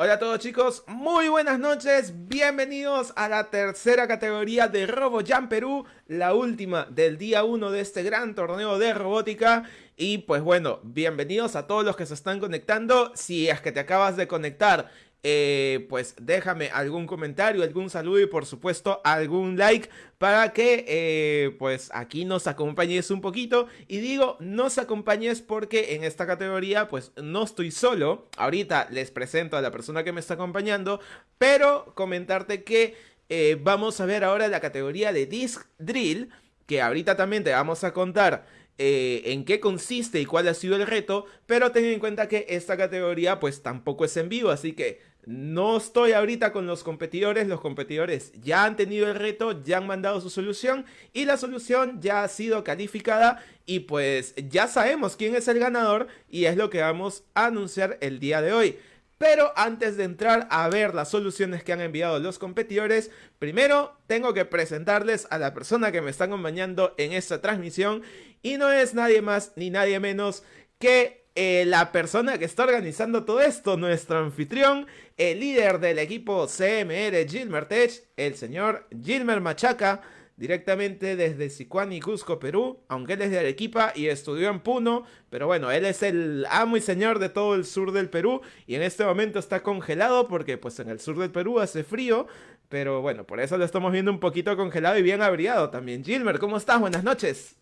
Hola a todos chicos, muy buenas noches, bienvenidos a la tercera categoría de RoboJam Perú, la última del día 1 de este gran torneo de robótica. Y pues bueno, bienvenidos a todos los que se están conectando, si es que te acabas de conectar eh, pues déjame algún comentario, algún saludo y por supuesto algún like para que eh, pues aquí nos acompañes un poquito. Y digo nos acompañes porque en esta categoría pues no estoy solo, ahorita les presento a la persona que me está acompañando, pero comentarte que eh, vamos a ver ahora la categoría de Disc Drill que ahorita también te vamos a contar en qué consiste y cuál ha sido el reto, pero ten en cuenta que esta categoría pues tampoco es en vivo, así que no estoy ahorita con los competidores, los competidores ya han tenido el reto, ya han mandado su solución y la solución ya ha sido calificada y pues ya sabemos quién es el ganador y es lo que vamos a anunciar el día de hoy. Pero antes de entrar a ver las soluciones que han enviado los competidores, primero tengo que presentarles a la persona que me está acompañando en esta transmisión y no es nadie más ni nadie menos que eh, la persona que está organizando todo esto, nuestro anfitrión, el líder del equipo CMR Gilmer Tech, el señor Gilmer Machaca, directamente desde Sicuani, Cusco, Perú, aunque él es de Arequipa y estudió en Puno, pero bueno, él es el amo y señor de todo el sur del Perú y en este momento está congelado porque pues en el sur del Perú hace frío, pero bueno, por eso lo estamos viendo un poquito congelado y bien abrigado también. Gilmer, ¿cómo estás? Buenas noches.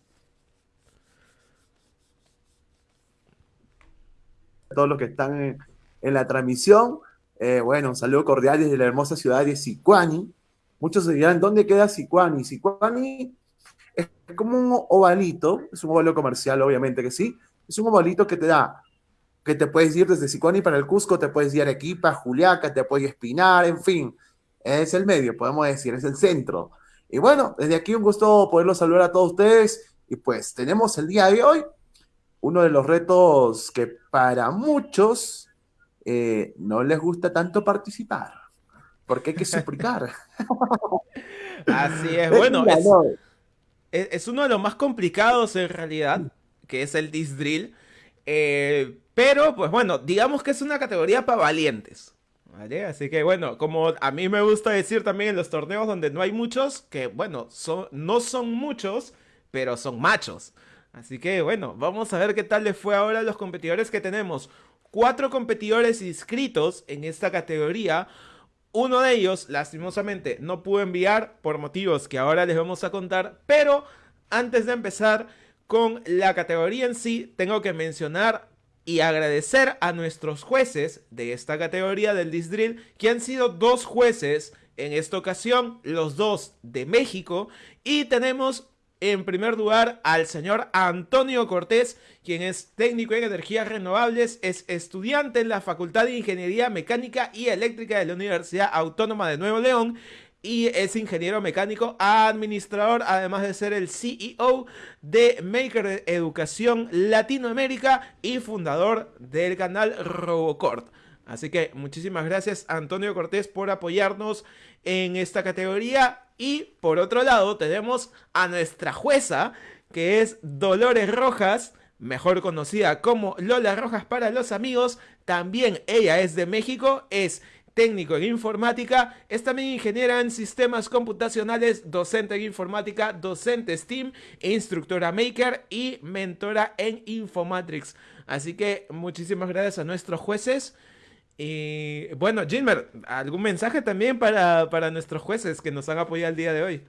Todos los que están en, la transmisión. Eh, bueno, un saludo cordial desde la hermosa ciudad de Sicuani. Muchos se dirán, ¿dónde queda Sicuani? Sicuani es como un ovalito, es un ovalo comercial, obviamente que sí. Es un ovalito que te da, que te puedes ir desde Sicuani para el Cusco, te puedes ir a Arequipa, Juliaca, te puedes Espinar, en fin. Es el medio, podemos decir, es el centro. Y bueno, desde aquí un gusto poderlo saludar a todos ustedes. Y pues tenemos el día de hoy uno de los retos que para muchos eh, no les gusta tanto participar, porque hay que suplicar. Así es, bueno, es, uno de los más complicados en realidad, que es el disc drill, eh, pero pues bueno, digamos que es una categoría para valientes. ¿Vale? Así que bueno, como a mí me gusta decir también en los torneos donde no hay muchos, que bueno, son, no son muchos, pero son machos. Así que bueno, vamos a ver qué tal les fue ahora a los competidores que tenemos. Cuatro competidores inscritos en esta categoría. Uno de ellos, lastimosamente, no pudo enviar por motivos que ahora les vamos a contar. Pero antes de empezar con la categoría en sí, tengo que mencionar y agradecer a nuestros jueces de esta categoría del Disdrill, que han sido dos jueces en esta ocasión, los dos de México, y tenemos en primer lugar al señor Antonio Cortés, quien es técnico en energías renovables, es estudiante en la Facultad de Ingeniería Mecánica y Eléctrica de la Universidad Autónoma de Nuevo León y es ingeniero mecánico administrador, además de ser el CEO de Maker Educación Latinoamérica y fundador del canal Robocort. Así que muchísimas gracias Antonio Cortés por apoyarnos en esta categoría. Y por otro lado tenemos a nuestra jueza, que es Dolores Rojas, mejor conocida como Lola Rojas para los amigos. También ella es de México, es técnico en informática, es también ingeniera en sistemas computacionales, docente en informática, docente STEAM, instructora Maker y mentora en Infomatrix. Así que muchísimas gracias a nuestros jueces. Y bueno, Gilmer, ¿algún mensaje también para, para nuestros jueces que nos han apoyado el día de hoy?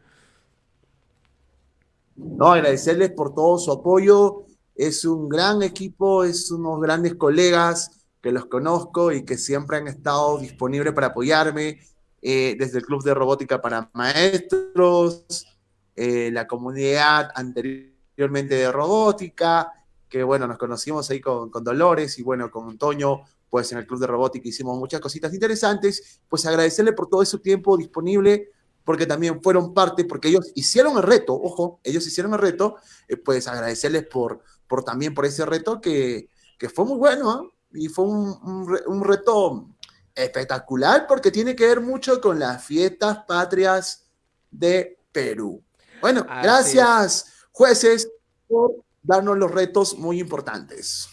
No, agradecerles por todo su apoyo. Es un gran equipo, es unos grandes colegas que los conozco y que siempre han estado disponibles para apoyarme, eh, desde el Club de Robótica para Maestros, eh, la comunidad anteriormente de robótica, que bueno, nos conocimos ahí con, con Dolores y bueno, con Antonio pues en el Club de Robótica hicimos muchas cositas interesantes, pues agradecerle por todo ese tiempo disponible, porque también fueron parte, porque ellos hicieron el reto, ojo, ellos hicieron el reto, eh, pues agradecerles por, por también por ese reto que, que fue muy bueno, ¿eh? y fue un, un, reto espectacular porque tiene que ver mucho con las fiestas patrias de Perú. Bueno, gracias jueces por darnos los retos muy importantes.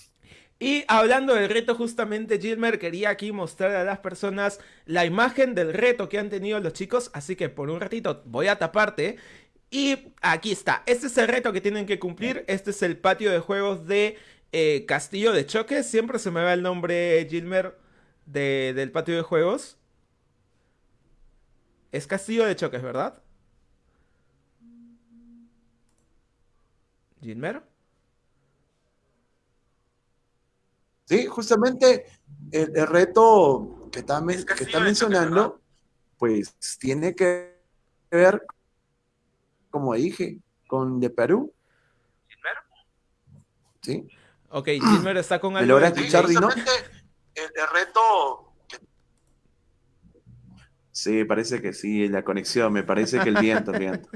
Y hablando del reto, justamente Gilmer quería aquí mostrar a las personas la imagen del reto que han tenido los chicos. Así que por un ratito voy a taparte. Y aquí está. Este es el reto que tienen que cumplir. Este es el patio de juegos de eh, Castillo de Choques. Siempre se me va el nombre, Gilmer, del patio de juegos. Es Castillo de Choques, ¿verdad? Gilmer. Sí, justamente el, reto que está, que está mencionando, pues tiene que ver, como dije, con de Perú. ¿Gilmer? Sí. Ok, Gilmer está con algo. ¿Me escuchar, Dino? El, reto... Sí, parece que sí, la conexión, me parece que el viento, el viento.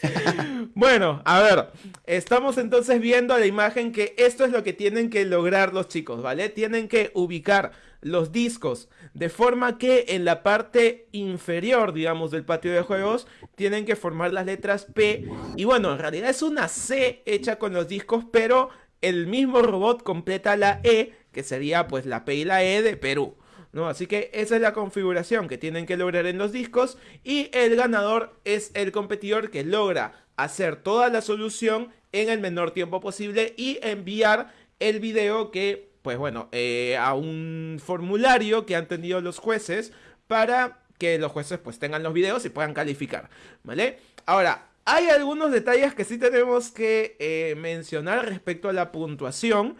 bueno, a ver, estamos entonces viendo la imagen que esto es lo que tienen que lograr los chicos, ¿vale? Tienen que ubicar los discos de forma que en la parte inferior, digamos, del patio de juegos, tienen que formar las letras P. Y bueno, en realidad es una C hecha con los discos, pero el mismo robot completa la E, que sería pues la P y la E de Perú. ¿No? Así que esa es la configuración que tienen que lograr en los discos y el ganador es el competidor que logra hacer toda la solución en el menor tiempo posible y enviar el video que, pues bueno, eh, a un formulario que han tenido los jueces para que los jueces pues tengan los videos y puedan calificar, ¿vale? Ahora, hay algunos detalles que sí tenemos que eh, mencionar respecto a la puntuación,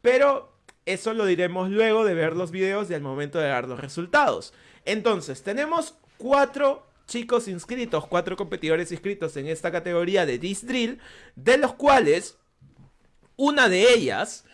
pero eso lo diremos luego de ver los videos y al momento de dar los resultados. Entonces, tenemos cuatro chicos inscritos, cuatro competidores inscritos en esta categoría de Disc Drill, de los cuales una de ellas,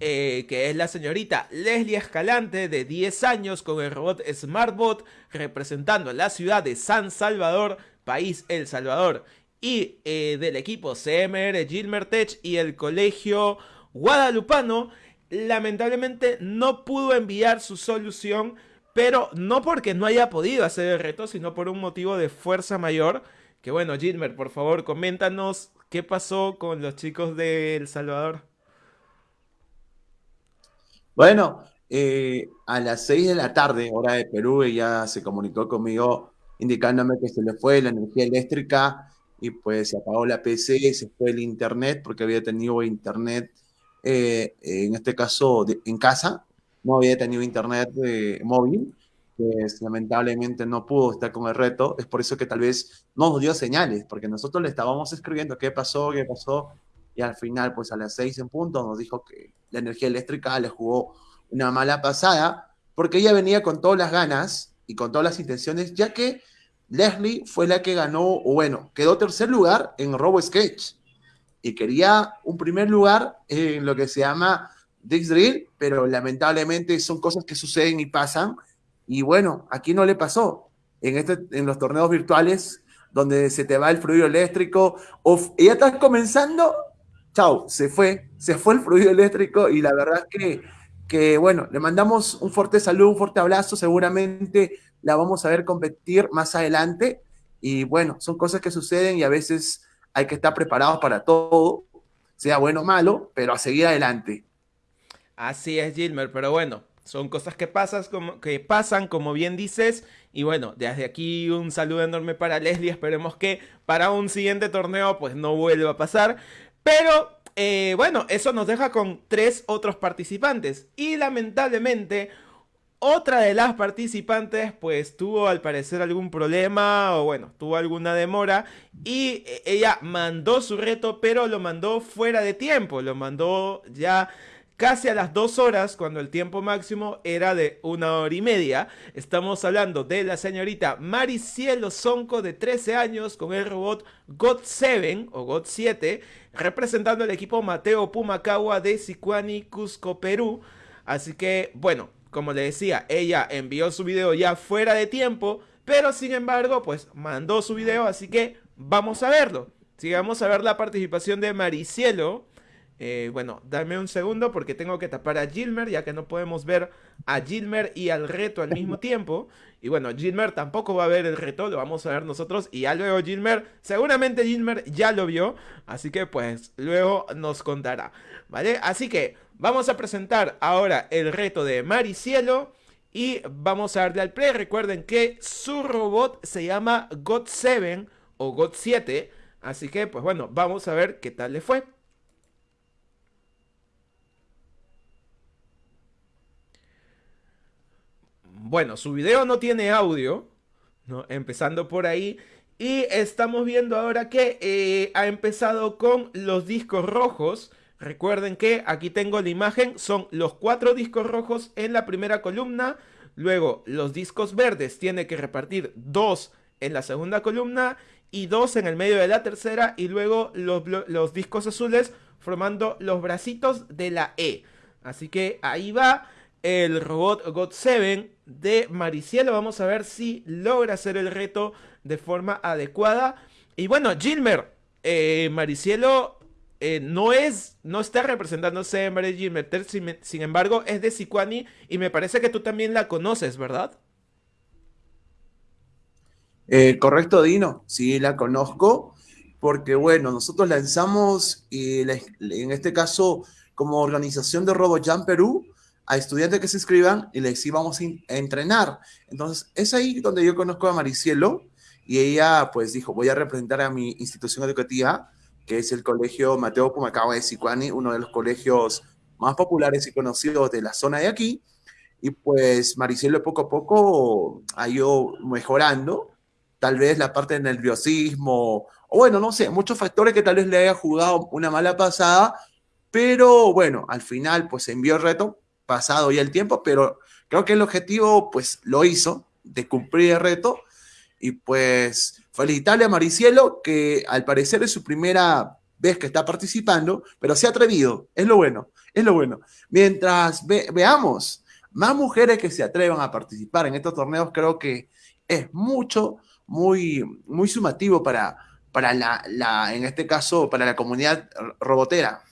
eh, que es la señorita Leslie Escalante, de 10 años, con el robot SmartBot, representando la ciudad de San Salvador, país El Salvador, y eh, del equipo CMR Gilmer Tech y el colegio guadalupano, lamentablemente no pudo enviar su solución, pero no porque no haya podido hacer el reto, sino por un motivo de fuerza mayor. Que bueno, Gilmer, por favor, coméntanos qué pasó con los chicos de El Salvador. Bueno, eh, a las 6 de la tarde, hora de Perú, ella se comunicó conmigo indicándome que se le fue la energía eléctrica y pues se apagó la PC, se fue el internet porque había tenido internet eh, en este caso en casa, no había tenido internet eh, móvil, pues lamentablemente no pudo estar con el reto, es por eso que tal vez no nos dio señales, porque nosotros le estábamos escribiendo qué pasó, qué pasó, y al final, pues a las seis en punto, nos dijo que la energía eléctrica le jugó una mala pasada, porque ella venía con todas las ganas y con todas las intenciones, ya que Leslie fue la que ganó, o bueno, quedó tercer lugar en Robo Sketch y quería un primer lugar en lo que se llama Dix Drill, pero lamentablemente son cosas que suceden y pasan. Y bueno, aquí no le pasó. En, este, en los torneos virtuales, donde se te va el fluido eléctrico, o ya estás comenzando, chao, se fue, se fue el fluido eléctrico y la verdad es que, que, bueno, le mandamos un fuerte saludo, un fuerte abrazo, seguramente la vamos a ver competir más adelante. Y bueno, son cosas que suceden y a veces hay que estar preparados para todo, sea bueno o malo, pero a seguir adelante. Así es, Gilmer, pero bueno, son cosas que, pasas como, que pasan, como bien dices. Y bueno, desde aquí un saludo enorme para Leslie. Esperemos que para un siguiente torneo pues no vuelva a pasar. Pero eh, bueno, eso nos deja con tres otros participantes. Y lamentablemente otra de las participantes pues tuvo al parecer algún problema o bueno, tuvo alguna demora y eh, ella mandó su reto pero lo mandó fuera de tiempo, lo mandó ya casi a las dos horas cuando el tiempo máximo era de una hora y media. Estamos hablando de la señorita Maricielo Sonco de 13 años con el robot God 7 o God 7 representando el equipo Mateo Pumacagua de Sicuani, Cusco, Perú. Así que bueno, como le decía, ella envió su video ya fuera de tiempo, pero sin embargo, pues mandó su video, así que vamos a verlo. Sigamos a ver la participación de Maricielo. Eh, bueno, dame un segundo porque tengo que tapar a Gilmer, ya que no podemos ver a Gilmer y al reto al mismo tiempo. Y bueno, Gilmer tampoco va a ver el reto, lo vamos a ver nosotros. Y ya luego Gilmer, seguramente Gilmer ya lo vio, así que pues luego nos contará. ¿Vale? Así que vamos a presentar ahora el reto de Maricielo. Y vamos a darle al play. Recuerden que su robot se llama God7 o God7. Así que, pues bueno, vamos a ver qué tal le fue. Bueno, su video no tiene audio, ¿no? Empezando por ahí. Y estamos viendo ahora que eh, ha empezado con los discos rojos. Recuerden que aquí tengo la imagen, son los cuatro discos rojos en la primera columna. Luego los discos verdes tiene que repartir dos en la segunda columna y dos en el medio de la tercera. Y luego los, los discos azules formando los bracitos de la E. Así que ahí va el robot God7 de Maricielo. Vamos a ver si logra hacer el reto de forma adecuada. Y bueno, Gilmer, eh, Maricielo eh, no es, no está representándose en Marie Gilmer, sin, embargo es de Sicuani y me parece que tú también la conoces, ¿verdad? Eh, correcto, Dino, sí la conozco, porque bueno, nosotros lanzamos, y en este caso, como organización de RoboJam Perú, a estudiantes que se inscriban y les íbamos a entrenar. Entonces, es ahí donde yo conozco a Maricielo y ella pues dijo, voy a representar a mi institución educativa, que es el Colegio Mateo Pumacaba de Sicuani, uno de los colegios más populares y conocidos de la zona de aquí. Y pues Maricielo poco a poco ha ido mejorando, tal vez la parte del nerviosismo, o bueno, no sé, muchos factores que tal vez le haya jugado una mala pasada, pero bueno, al final pues envió el reto, pasado ya el tiempo, pero creo que el objetivo pues lo hizo, de cumplir el reto. Y pues felicitarle a Maricielo, que al parecer es su primera vez que está participando, pero se ha atrevido, es lo bueno, es lo bueno. Mientras veamos más mujeres que se atrevan a participar en estos torneos, creo que es mucho, muy, muy sumativo para, para la, la, en este caso, para la comunidad robotera.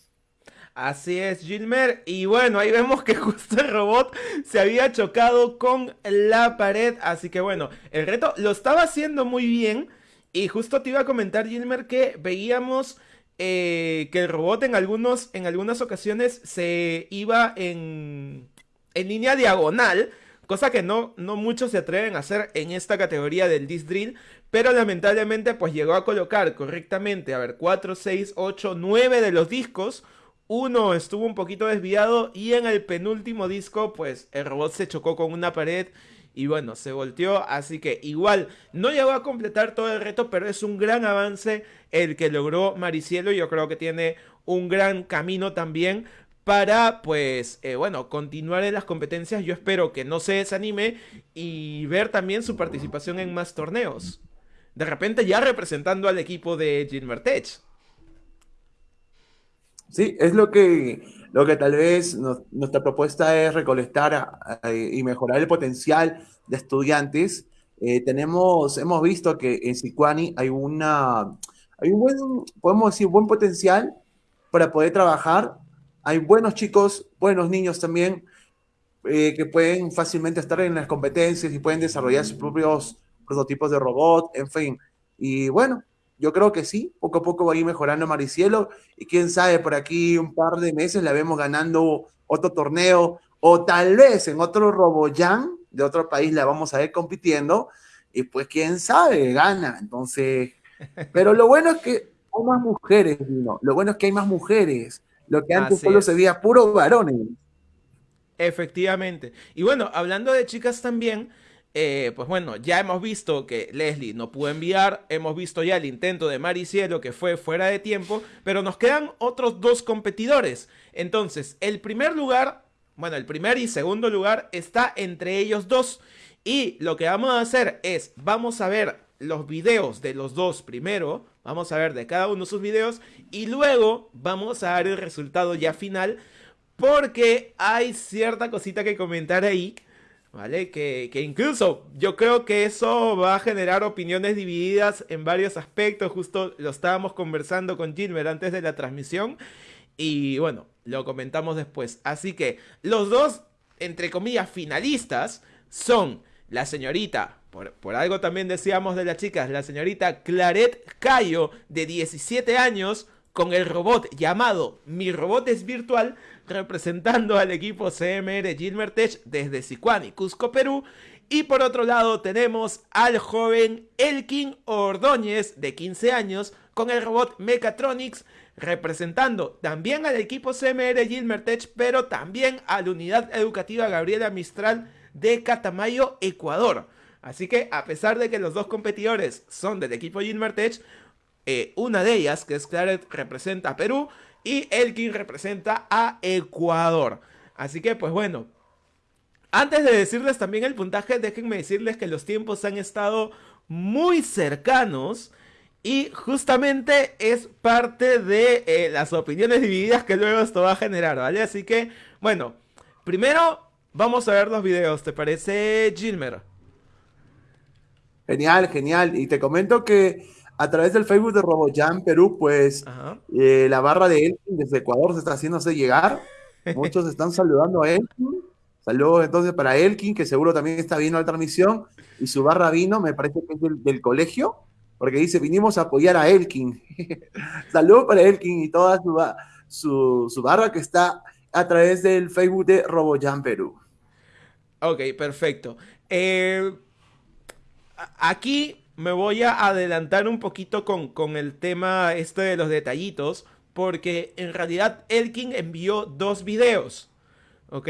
Así es, Gilmer. Y bueno, ahí vemos que justo el robot se había chocado con la pared. Así que bueno, el reto lo estaba haciendo muy bien. Y justo te iba a comentar, Gilmer, que veíamos eh, que el robot en, algunos, en algunas ocasiones se iba en, en línea diagonal. Cosa que no, no muchos se atreven a hacer en esta categoría del disc drill. Pero lamentablemente pues llegó a colocar correctamente, a ver, 4, 6, 8, 9 de los discos uno estuvo un poquito desviado y en el penúltimo disco pues el robot se chocó con una pared y bueno, se volteó, así que igual no llegó a completar todo el reto, pero es un gran avance el que logró Maricielo, yo creo que tiene un gran camino también para pues eh, bueno, continuar en las competencias, yo espero que no se desanime y ver también su participación en más torneos. De repente ya representando al equipo de Gilmer Tech. Sí, es lo que, lo que tal vez nuestra propuesta es recolectar y mejorar el potencial de estudiantes. Eh, tenemos, hemos visto que en Sicuani hay una, hay un buen, podemos decir, buen potencial para poder trabajar. Hay buenos chicos, buenos niños también, eh, que pueden fácilmente estar en las competencias y pueden desarrollar sus propios prototipos de robot, en fin. Y bueno, yo creo que sí, poco a poco va a ir mejorando Maricielo y quién sabe, por aquí un par de meses la vemos ganando otro torneo o tal vez en otro Roboyan de otro país la vamos a ver compitiendo y pues quién sabe, gana. Entonces, pero lo bueno es que hay más mujeres, lo bueno es que hay más mujeres. Lo que antes solo se veía puro varones. Efectivamente. Y bueno, hablando de chicas también, eh, pues bueno, ya hemos visto que Leslie no pudo enviar, hemos visto ya el intento de Maricielo que fue fuera de tiempo, pero nos quedan otros dos competidores. Entonces, el primer lugar, bueno, el primer y segundo lugar está entre ellos dos. Y lo que vamos a hacer es, vamos a ver los videos de los dos primero, vamos a ver de cada uno sus videos y luego vamos a dar el resultado ya final porque hay cierta cosita que comentar ahí ¿vale? Que, incluso yo creo que eso va a generar opiniones divididas en varios aspectos, justo lo estábamos conversando con Gilmer antes de la transmisión. Y bueno, lo comentamos después. Así que los dos, entre comillas, finalistas son la señorita, por, por, algo también decíamos de las chicas, la señorita Claret Cayo, de 17 años, con el robot llamado Mi Robot es Virtual, representando al equipo CMR Gilmertech desde Sicuani, Cusco, Perú. Y por otro lado tenemos al joven Elkin Ordóñez, de 15 años, con el robot Mechatronics, representando también al equipo CMR Gilmertech, pero también a la unidad educativa Gabriela Mistral de Catamayo, Ecuador. Así que a pesar de que los dos competidores son del equipo Gilmertech, eh, una de ellas, que es Claret, representa a Perú y Elkin representa a Ecuador. Así que, pues bueno, antes de decirles también el puntaje, déjenme decirles que los tiempos han estado muy cercanos. Y justamente es parte de eh, las opiniones divididas que luego esto va a generar, ¿vale? Así que, bueno, primero vamos a ver los videos, ¿te parece, Gilmer? Genial, genial. Y te comento que a través del Facebook de RoboJam Perú, pues eh, la barra de Elkin desde Ecuador se está haciéndose llegar. Muchos están saludando a Elkin. Saludos entonces para Elkin, que seguro también está viendo la transmisión. Y su barra vino, me parece que es del, colegio, porque dice, vinimos a apoyar a Elkin. Saludos para Elkin y toda su, su, barra que está a través del Facebook de RoboJam Perú. Ok, perfecto. Eh, aquí me voy a adelantar un poquito con, el tema este de los detallitos, porque en realidad Elkin envió dos videos, ¿ok?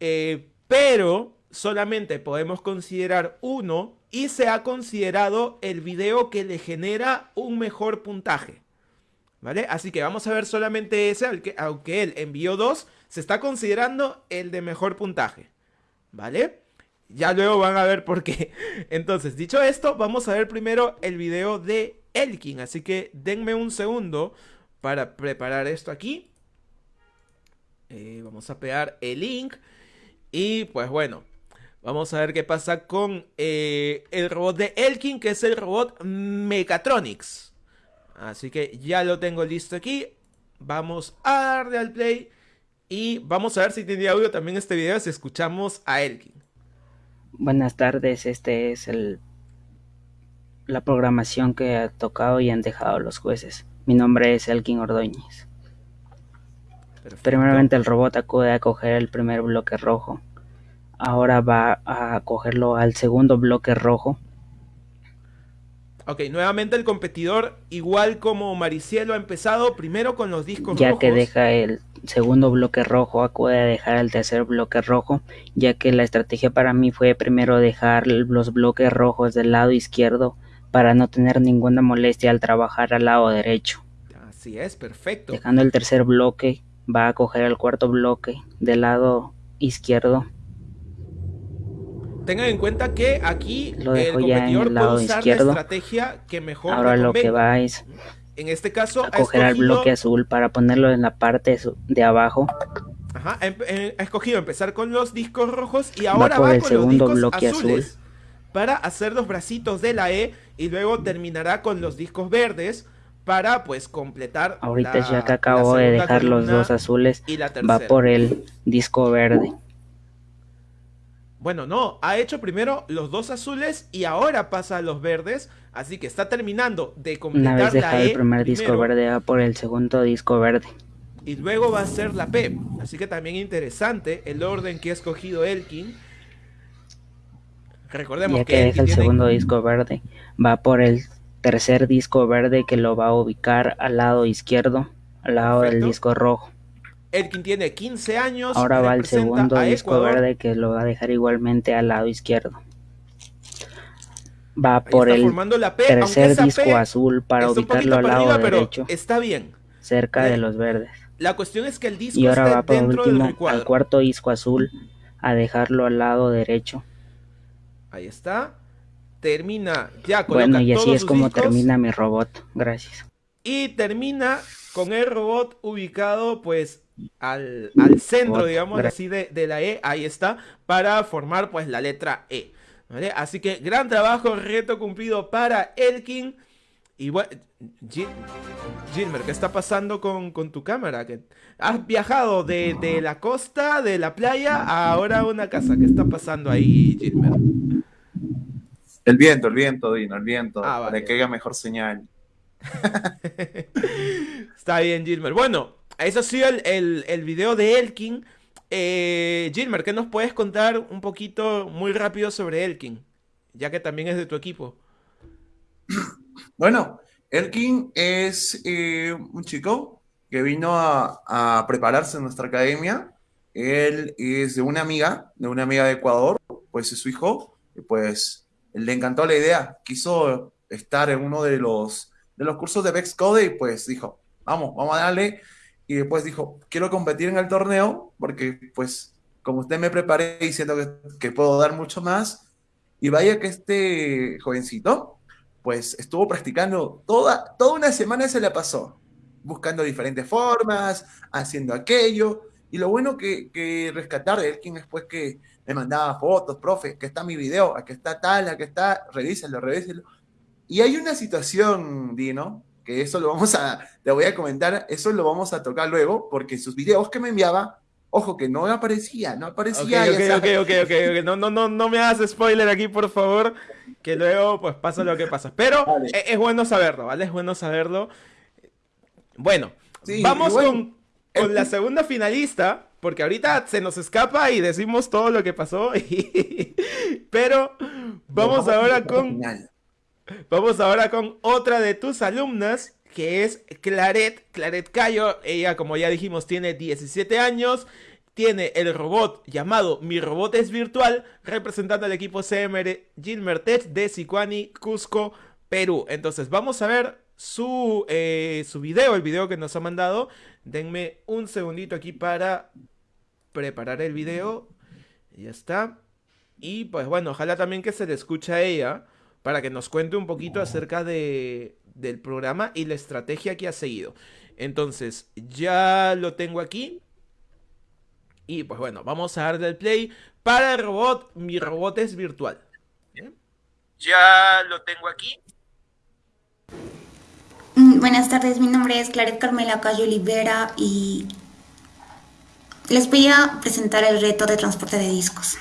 Eh, pero solamente podemos considerar uno y se ha considerado el video que le genera un mejor puntaje. ¿Vale? Así que vamos a ver solamente ese, aunque, aunque él envió dos, se está considerando el de mejor puntaje. ¿Vale? Ya luego van a ver por qué. Entonces, dicho esto, vamos a ver primero el video de Elkin. Así que denme un segundo para preparar esto aquí. Eh, vamos a pegar el link. Y pues bueno, vamos a ver qué pasa con eh, el robot de Elkin, que es el robot Mechatronics. Así que ya lo tengo listo aquí. Vamos a darle al play. Y vamos a ver si tiene audio también este video si escuchamos a Elkin. Buenas tardes, este es el la programación que ha tocado y han dejado los jueces. Mi nombre es Elkin Ordóñez. Primeramente el robot acude a coger el primer bloque rojo. Ahora va a cogerlo al segundo bloque rojo. Ok, nuevamente el competidor, igual como Maricielo ha empezado, primero con los discos ya rojos. Ya que deja el segundo bloque rojo acude a dejar el tercer bloque rojo, ya que la estrategia para mí fue primero dejar los bloques rojos del lado izquierdo para no tener ninguna molestia al trabajar al lado derecho. Así es, perfecto. Dejando el tercer bloque, va a coger el cuarto bloque del lado izquierdo. Tengan en cuenta que aquí lo dejo el ya en el lado izquierdo. estrategia que mejor Ahora lo que va es en este caso, a coger el bloque azul para ponerlo en la parte de abajo. Ajá, eh, ha escogido empezar con los discos rojos y ahora va, con los discos bloque azules azul. para hacer los bracitos de la E y luego terminará con los discos verdes para pues completar. Ahorita ya que acabo de dejar los dos azules, va por el disco verde. Bueno, no, ha hecho primero los dos azules y ahora pasa a los verdes, así que está terminando de completar Una vez dejado el e primer disco verde va por el segundo disco verde. Y luego va a ser la P, así que también interesante el orden que ha escogido Elkin. Recordemos ya que, deja el segundo disco verde, va por el tercer disco verde que lo va a ubicar al lado izquierdo, al lado del disco rojo. Elkin tiene 15 años. Ahora va el segundo disco verde que lo va a dejar igualmente al lado izquierdo. Va por el tercer disco azul para ubicarlo al lado derecho. Está bien. Cerca de los verdes. La cuestión es que el disco y ahora va por último al cuarto disco azul a dejarlo al lado derecho. Ahí está. Termina ya con Bueno, y así es como termina mi robot. Gracias. Y termina con el robot ubicado pues al, centro, digamos así, de, la E, ahí está, para formar pues la letra E. Así que gran trabajo, reto cumplido para Elkin. y bueno, Gilmer, ¿qué está pasando con, tu cámara? ¿Has viajado de, la costa, de la playa, a ahora una casa? ¿Qué está pasando ahí, Gilmer? El viento, el viento, Dino, el viento. Ah, para que haya mejor señal. está bien, Gilmer. Bueno, eso ha sido el, el, video de Elkin. Eh, Gilmer, ¿qué nos puedes contar un poquito muy rápido sobre Elkin? Ya que también es de tu equipo. Bueno, Elkin es eh, un chico que vino a, prepararse en nuestra academia. Él es de una amiga, de una amiga de Ecuador, pues es su hijo, y pues le encantó la idea. Quiso estar en uno de los, de los cursos de Vex Code y pues dijo, vamos, vamos a darle. Y después dijo, quiero competir en el torneo porque pues como usted me preparé y siento que, puedo dar mucho más. Y vaya que este jovencito pues estuvo practicando toda, toda una semana se la pasó, buscando diferentes formas, haciendo aquello. Y lo bueno que, que rescatar de él, quien después que me mandaba fotos, profe, que está mi video, aquí está tal, aquí está, revíselo, revíselo. Y hay una situación, Dino, que eso lo vamos a, te voy a comentar, eso lo vamos a tocar luego, porque sus videos que me enviaba, ojo que no aparecía, no aparecía. Ok, ok, ok, ok, no, no, no, no me hagas spoiler aquí, por favor que luego pues pasa lo que pasa. Pero e, es, bueno saberlo, ¿vale? Es bueno saberlo. Bueno, vamos con, con la segunda finalista, porque ahorita se nos escapa y decimos todo lo que pasó. Pero vamos ahora con... Vamos ahora con otra de tus alumnas, que es Claret, Claret Cayo. Ella, como ya dijimos, tiene 17 años tiene el robot llamado Mi Robot es Virtual, representando al equipo CMR Gilmertech de Sicuani, Cusco, Perú. Entonces, vamos a ver su, eh, su video, el video que nos ha mandado. Denme un segundito aquí para preparar el video. Ya está. Y pues bueno, ojalá también que se le escuche a ella para que nos cuente un poquito acerca de, del programa y la estrategia que ha seguido. Entonces, ya lo tengo aquí. Y pues bueno, vamos a darle el play para el robot. Mi robot es virtual. Ya lo tengo aquí. Mm, buenas tardes, mi nombre es Claret Carmela Cayo Olivera y les voy a presentar el reto de transporte de discos.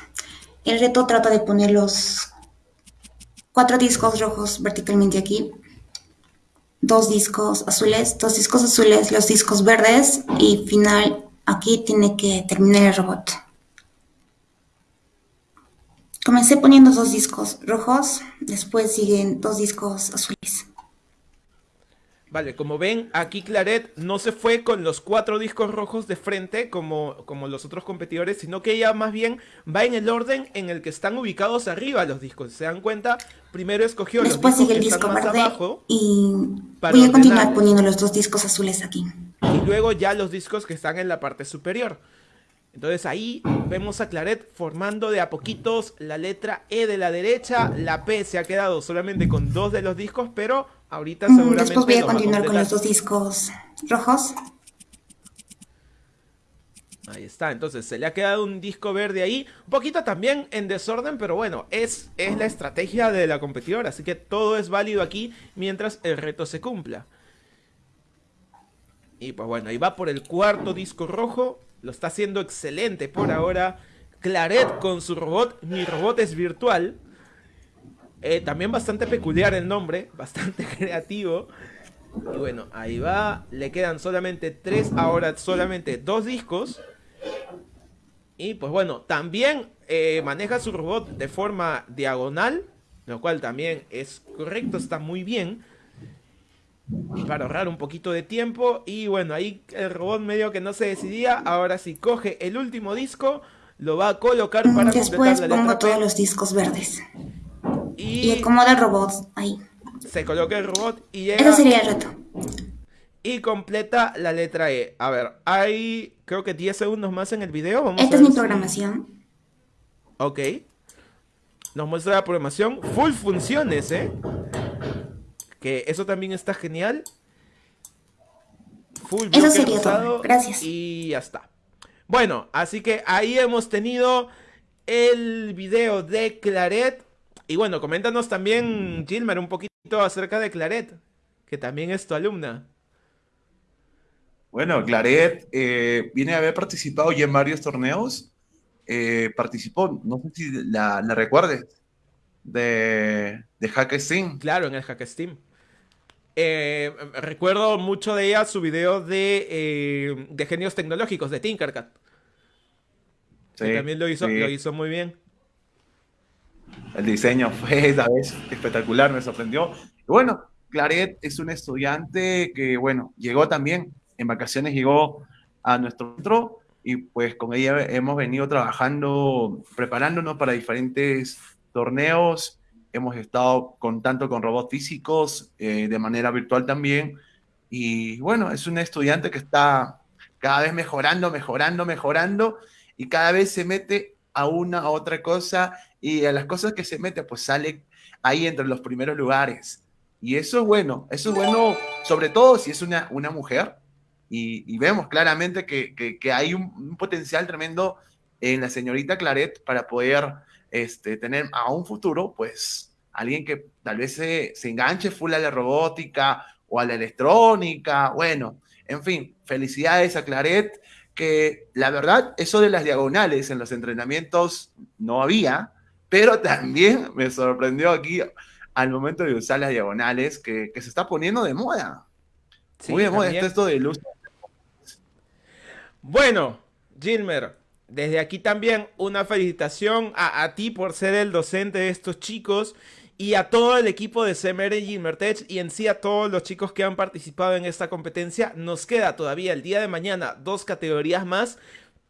El reto trata de poner los cuatro discos rojos verticalmente aquí, dos discos azules, dos discos azules, los discos verdes y final Aquí tiene que terminar el robot. Comencé poniendo dos discos rojos, después siguen dos discos azules. Vale, como ven, aquí Claret no se fue con los cuatro discos rojos de frente como, como los otros competidores, sino que ella más bien va en el orden en el que están ubicados arriba los discos. ¿Se dan cuenta? Primero escogió los discos sigue el disco verde abajo y voy a continuar poniendo los dos discos azules aquí. Y luego ya los discos que están en la parte superior. Entonces ahí vemos a Claret formando de a poquitos la letra E de la derecha, la P se ha quedado solamente con dos de los discos, pero ahorita mm, seguramente... Después voy a continuar con los dos discos rojos. Ahí está, entonces se le ha quedado un disco verde ahí, un poquito también en desorden, pero bueno, es, es la estrategia de la competidora, así que todo es válido aquí mientras el reto se cumpla. Y pues bueno, ahí va por el cuarto disco rojo, lo está haciendo excelente por ahora. Claret con su robot, mi robot es virtual. Eh, también bastante peculiar el nombre, bastante creativo. Y bueno, ahí va. Le quedan solamente tres, ahora solamente dos discos. Y pues bueno, también eh, maneja su robot de forma diagonal, lo cual también es correcto, está muy bien para ahorrar un poquito de tiempo. Y bueno, ahí el robot medio que no se decidía. Ahora sí coge el último disco, lo va a colocar para Después pongo todos los discos verdes. Y, acomoda el robot ahí. Se coloca el robot y llega. Eso sería el reto. Y completa la letra E. A ver, hay creo que 10 segundos más en el video. Vamos Esta es mi programación. Ok. Nos muestra la programación. Full funciones, ¿eh? Que eso también está genial. Full eso sería todo. Gracias. Y ya está. Bueno, así que ahí hemos tenido el video de Claret. Y bueno, coméntanos también, Gilmer, un poquito acerca de Claret. que también es tu alumna. Bueno, Claret eh, viene a haber participado ya en varios torneos. Eh, participó, no sé si la, la recuerdes, de, de Hack Steam. Claro, en el Hack Steam. Eh, recuerdo mucho de ella su video de, de genios tecnológicos, de Tinkercad. Sí, también lo hizo, lo hizo muy bien. El diseño fue esa vez espectacular, me sorprendió. Y bueno, Claret es un estudiante que, bueno, llegó también en vacaciones llegó a nuestro centro y pues con ella hemos venido trabajando, preparándonos para diferentes torneos. Hemos estado con tanto con robots físicos, eh, de manera virtual también. Y bueno, es un estudiante que está cada vez mejorando, mejorando, mejorando y cada vez se mete a una a otra cosa y a las cosas que se mete pues sale ahí entre los primeros lugares. Y eso es bueno, eso es bueno sobre todo si es una, una mujer y, vemos claramente que, hay un, potencial tremendo en la señorita Claret para poder este, tener a un futuro, pues, alguien que tal vez se, enganche full a la robótica o a la electrónica, bueno, en fin, felicidades a Claret, que la verdad, eso de las diagonales en los entrenamientos no había, pero también me sorprendió aquí al momento de usar las diagonales, que, se está poniendo de moda. Muy de moda esto de luz bueno, Gilmer, desde aquí también una felicitación a, ti por ser el docente de estos chicos y a todo el equipo de CMR Gilmer Tech y en sí a todos los chicos que han participado en esta competencia. Nos queda todavía el día de mañana dos categorías más,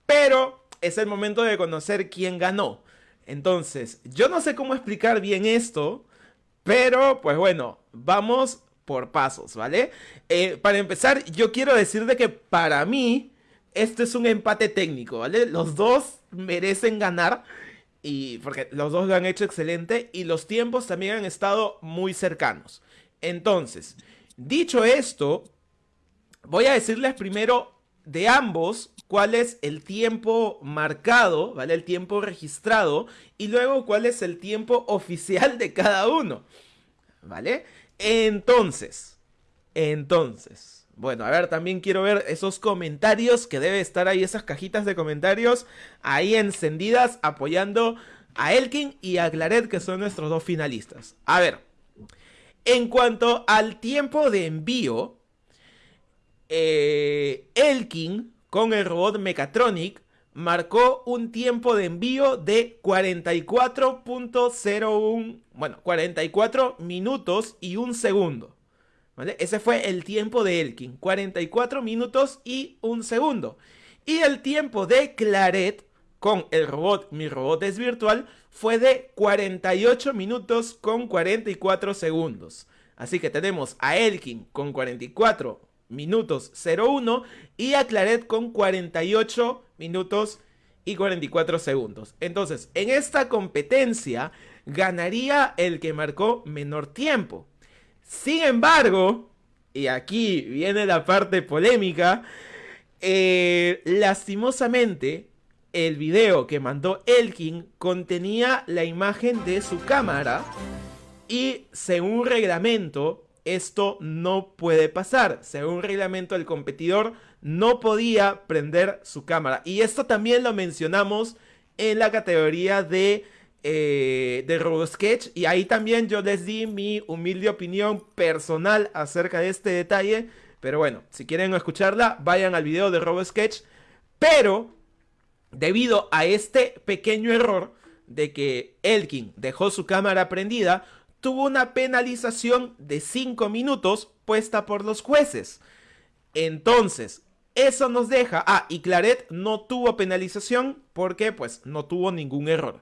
pero es el momento de conocer quién ganó. Entonces, yo no sé cómo explicar bien esto, pero pues bueno, vamos por pasos, ¿vale? Eh, para empezar, yo quiero decir de que para mí este es un empate técnico, ¿vale? Los dos merecen ganar. Y porque los dos lo han hecho excelente y los tiempos también han estado muy cercanos. Entonces, dicho esto, voy a decirles primero de ambos cuál es el tiempo marcado, ¿vale? El tiempo registrado y luego cuál es el tiempo oficial de cada uno, ¿vale? Entonces, entonces, bueno, a ver, también quiero ver esos comentarios que debe estar ahí, esas cajitas de comentarios ahí encendidas apoyando a Elkin y a Claret que son nuestros dos finalistas. A ver, en cuanto al tiempo de envío, eh, Elkin con el robot Mechatronic marcó un tiempo de envío de 44.01, bueno, 44 minutos y un segundo. Ese fue el tiempo de Elkin, 44 minutos y un segundo. Y el tiempo de Claret con el robot Mi Robot es Virtual fue de 48 minutos con 44 segundos. Así que tenemos a Elkin con 44 minutos 01 y a Claret con 48 minutos y 44 segundos. Entonces, en esta competencia ganaría el que marcó menor tiempo. Sin embargo, y aquí viene la parte polémica, eh, lastimosamente el video que mandó Elkin contenía la imagen de su cámara y según reglamento esto no puede pasar. Según reglamento el competidor no podía prender su cámara. Y esto también lo mencionamos en la categoría de eh, de RoboSketch y ahí también yo les di mi humilde opinión personal acerca de este detalle. Pero bueno, si quieren escucharla, vayan al video de RoboSketch. Pero, debido a este pequeño error de que Elkin dejó su cámara prendida, tuvo una penalización de 5 minutos puesta por los jueces. Entonces, eso nos deja... Ah, y Claret no tuvo penalización porque pues no tuvo ningún error.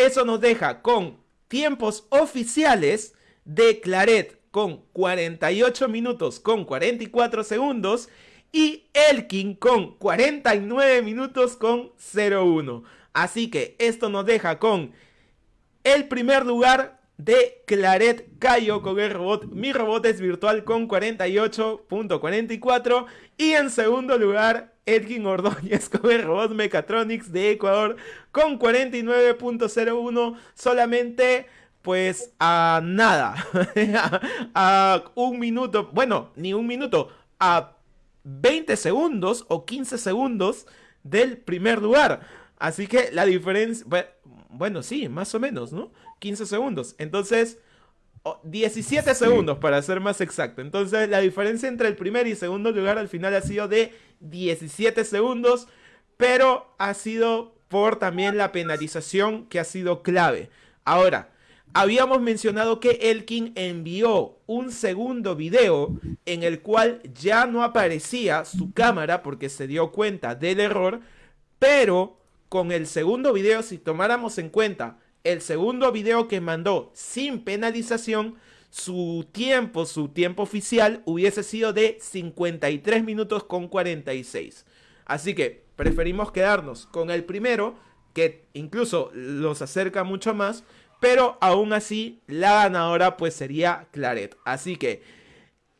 Eso nos deja con tiempos oficiales de Claret con 48 minutos con 44 segundos y Elkin con 49 minutos con 01. Así que esto nos deja con el primer lugar de Claret Cayo con el robot Mi Robot es Virtual con 48.44 y en segundo lugar Edwin Ordóñez con el robot Mechatronics de Ecuador con 49.01 solamente pues a nada, a, un minuto, bueno, ni un minuto, a 20 segundos o 15 segundos del primer lugar. Así que la diferencia, bueno, sí, más o menos, ¿no? 15 segundos. Entonces, 17 segundos para ser más exacto. Entonces, la diferencia entre el primer y segundo lugar al final ha sido de 17 segundos, pero ha sido por también la penalización que ha sido clave. Ahora, habíamos mencionado que Elkin envió un segundo video en el cual ya no aparecía su cámara porque se dio cuenta del error, pero con el segundo video, si tomáramos en cuenta el segundo video que mandó sin penalización, su tiempo, su tiempo oficial hubiese sido de 53 minutos con 46. Así que preferimos quedarnos con el primero, que incluso los acerca mucho más, pero aún así la ganadora pues sería Claret. Así que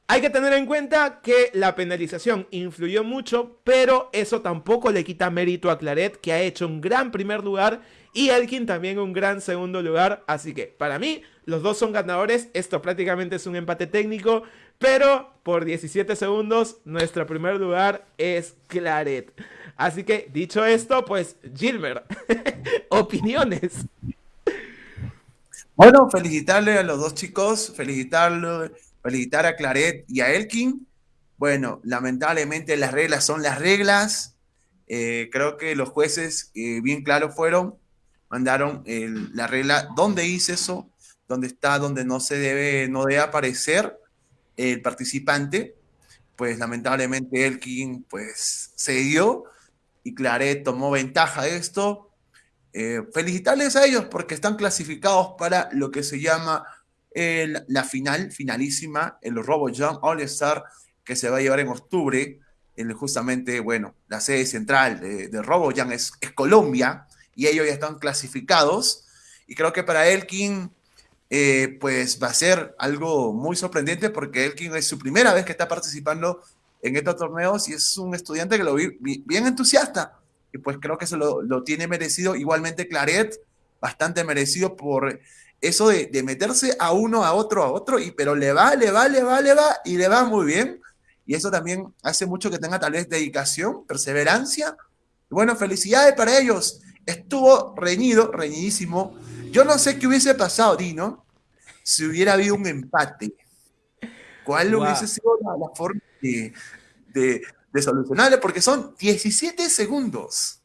hay que tener en cuenta que la penalización influyó mucho, pero eso tampoco le quita mérito a Claret, que ha hecho un gran primer lugar y Elkin también un gran segundo lugar. Así que para mí los dos son ganadores. Esto prácticamente es un empate técnico, pero por 17 segundos nuestro primer lugar es Claret. Así que dicho esto, pues Gilmer, opiniones. Bueno, felicitarle a los dos chicos, felicitarlo, felicitar a Claret y a Elkin. Bueno, lamentablemente las reglas son las reglas. Eh, creo que los jueces eh, bien claros fueron, mandaron la regla dónde hice eso, dónde está, donde no se debe, no debe aparecer el participante. Pues lamentablemente Elkin pues se dio y Claret tomó ventaja de esto eh, felicitarles a ellos porque están clasificados para lo que se llama la final, finalísima, el RoboJam All Star, que se va a llevar en octubre. En justamente, bueno, la sede central de, de es, es, Colombia y ellos ya están clasificados. Y creo que para Elkin, eh, pues va a ser algo muy sorprendente porque Elkin es su primera vez que está participando en estos torneos y es un estudiante que lo vi bien entusiasta y pues creo que se lo, tiene merecido. Igualmente Claret, bastante merecido por eso de, meterse a uno, a otro, a otro, y, pero le va, le va, le va, le va, y le va muy bien. Y eso también hace mucho que tenga tal vez dedicación, perseverancia. Y bueno, felicidades para ellos. Estuvo reñido, reñidísimo. Yo no sé qué hubiese pasado, Dino, si hubiera habido un empate. ¿Cuál hubiese sido la, forma de, de solucionarle, porque son 17 segundos.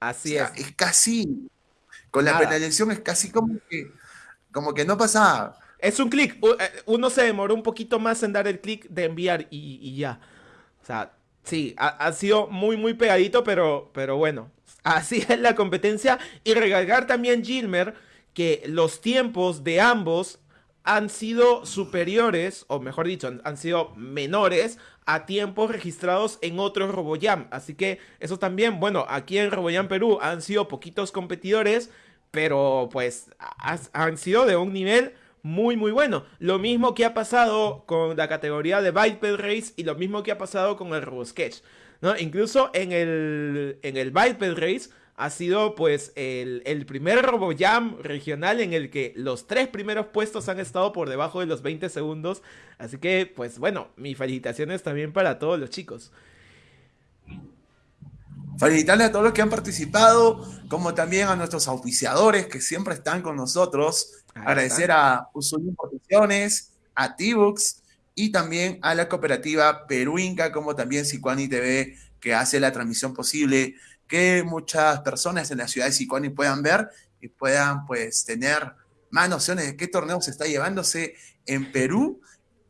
Así es. Es casi, con la penalización es casi como que, como que no pasa. Es un clic, eh, uno se demoró un poquito más en dar el clic de enviar y, ya. O sea, sí, ha, sido muy, muy pegadito, pero, pero bueno, así es la competencia. Y regalgar también Gilmer que los tiempos de ambos han sido superiores, o mejor dicho, han, sido menores a tiempos registrados en otros RoboJam. Así que eso también, bueno, aquí en RoboJam Perú han sido poquitos competidores, pero pues han sido de un nivel muy muy bueno. Lo mismo que ha pasado con la categoría de Biped Race y lo mismo que ha pasado con el RoboSketch. ¿No? Incluso en el, en el Biped Race ha sido pues el, el primer RoboJam regional en el que los tres primeros puestos han estado por debajo de los 20 segundos. Así que pues bueno, mis felicitaciones también para todos los chicos. Felicitarles a todos los que han participado, como también a nuestros auspiciadores que siempre están con nosotros. Agradecer a Usuyo Importaciones, a T-Books y también a la cooperativa Peruinca, como también Sicuani TV, que hace la transmisión posible que muchas personas en la ciudad de Sicuani puedan ver y puedan pues tener más nociones de qué torneo se está llevándose en Perú.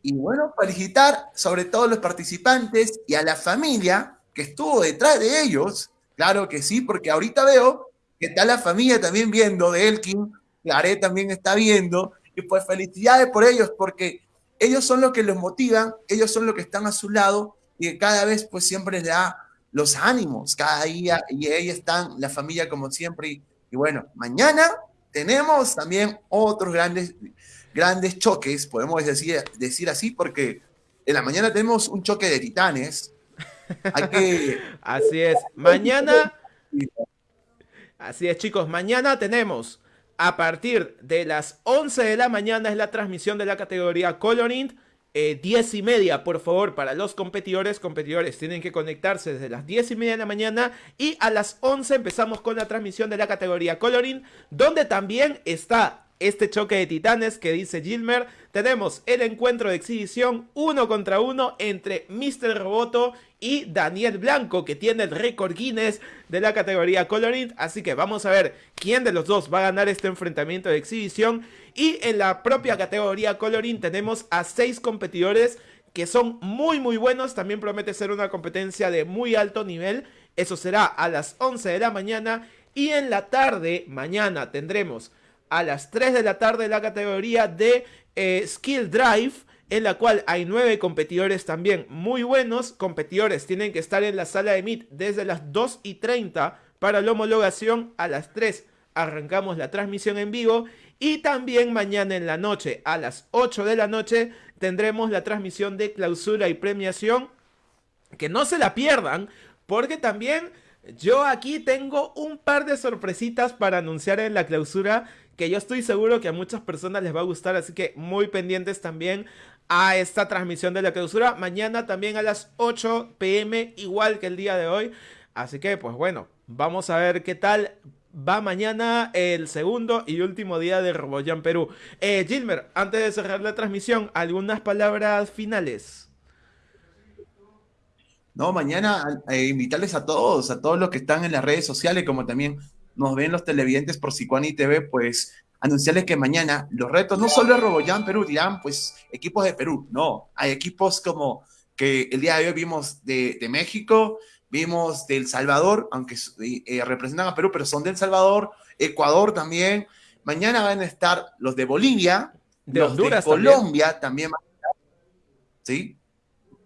Y bueno, felicitar sobre todo a los participantes y a la familia que estuvo detrás de ellos. Claro que sí, porque ahorita veo que está la familia también viendo de Elkin, Claré también está viendo, y pues felicidades por ellos, porque ellos son los que los motivan, ellos son los que están a su lado, y cada vez pues siempre les da los ánimos cada día y ahí están la familia como siempre. Y, bueno, mañana tenemos también otros grandes, grandes choques, podemos decir, decir así, porque en la mañana tenemos un choque de titanes. así es. Mañana. Así es, chicos. Mañana tenemos A partir de las 11 de la mañana es la transmisión de la categoría Coloring. Eh, 10 y media, por favor, para los competidores. Competidores tienen que conectarse desde las 10 y media de la mañana. Y a las 11 empezamos con la transmisión de la categoría Coloring, donde también está este choque de titanes que dice Gilmer. Tenemos el encuentro de exhibición uno contra uno entre Mr. Roboto y Daniel Blanco, que tiene el récord Guinness de la categoría Coloring. Así que vamos a ver quién de los dos va a ganar este enfrentamiento de exhibición. Y en la propia categoría Coloring tenemos a seis competidores que son muy muy buenos. También promete ser una competencia de muy alto nivel. Eso será a las 11 de la mañana. Y en la tarde, mañana, tendremos a las 3 de la tarde la categoría de eh, Skill Drive en la cual hay nueve competidores también muy buenos. Competidores tienen que estar en la sala de Meet desde las 2 y 30 para la homologación. A las 3 arrancamos la transmisión en vivo. Y también mañana en la noche, a las 8 de la noche, tendremos la transmisión de clausura y premiación. Que no se la pierdan, porque también yo aquí tengo un par de sorpresitas para anunciar en la clausura que yo estoy seguro que a muchas personas les va a gustar, así que muy pendientes también a esta transmisión de la clausura. Mañana también a las 8 pm, igual que el día de hoy. Así que, pues bueno, vamos a ver qué tal va mañana el segundo y último día de RoboJam Perú. Eh, Gilmer, antes de cerrar la transmisión, algunas palabras finales. No, mañana eh, invitarles a todos, a todos los que están en las redes sociales, como también nos ven los televidentes por Sicuani TV, pues anunciarles que mañana los retos no solo de RoboJam Perú, dirán pues equipos de Perú, no, hay equipos como que el día de hoy vimos de, México, vimos de El Salvador, aunque eh, representan a Perú, pero son de El Salvador, Ecuador también, mañana van a estar los de Bolivia, de los Honduras de Colombia también, ¿sí?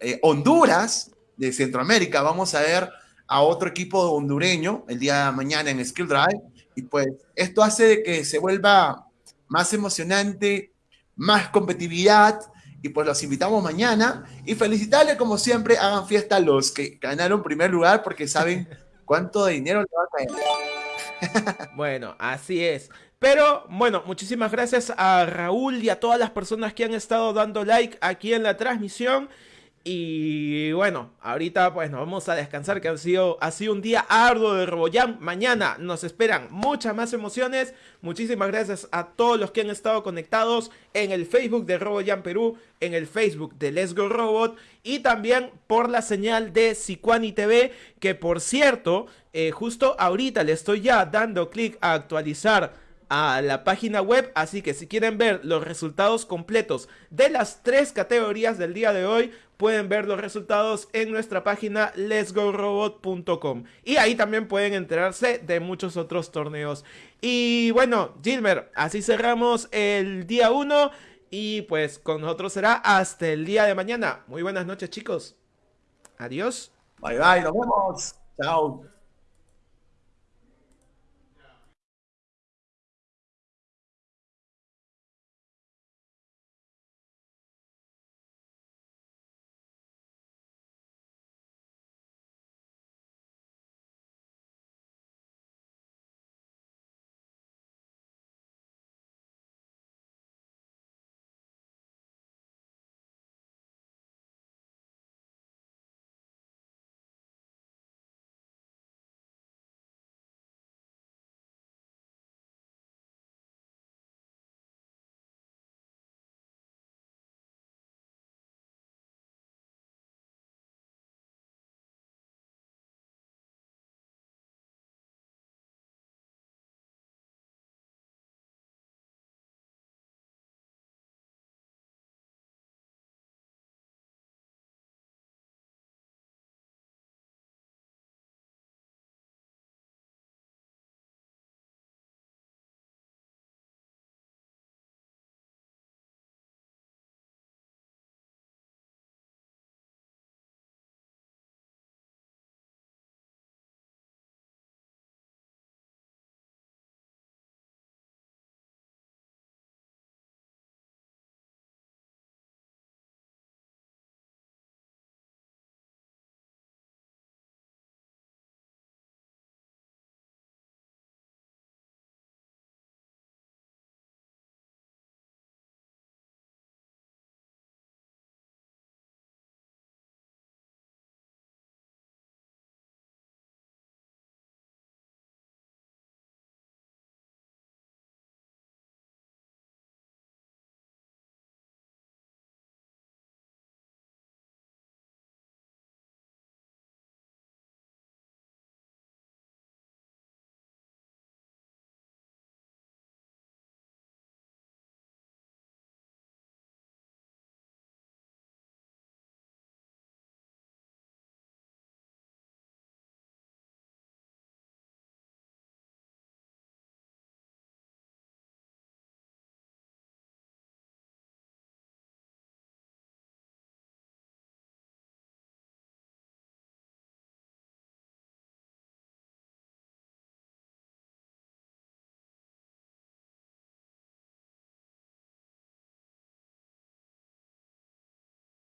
Eh, Honduras, de Centroamérica, vamos a ver a otro equipo hondureño el día de mañana en Skill Drive. Y pues esto hace de que se vuelva más emocionante, más competitividad. Y pues los invitamos mañana y felicitarles como siempre, hagan fiesta a los que ganaron primer lugar porque saben cuánto dinero le va a caer. bueno, así es. Pero bueno, muchísimas gracias a Raúl y a todas las personas que han estado dando like aquí en la transmisión. Y bueno, ahorita pues nos vamos a descansar que ha sido, ha un día arduo de RoboJam. Mañana nos esperan muchas más emociones. Muchísimas gracias a todos los que han estado conectados en el Facebook de RoboJam Perú, en el Facebook de Let's Go Robot y también por la señal de Sicuani TV que por cierto, eh, justo ahorita le estoy ya dando clic a actualizar a la página web, así que si quieren ver los resultados completos de las tres categorías del día de hoy, pueden ver los resultados en nuestra página letsgorobot.com y ahí también pueden enterarse de muchos otros torneos. Y bueno, Gilmer, así cerramos el día 1 y pues con nosotros será hasta el día de mañana. Muy buenas noches chicos. Adiós. Bye bye, nos vemos. Chao.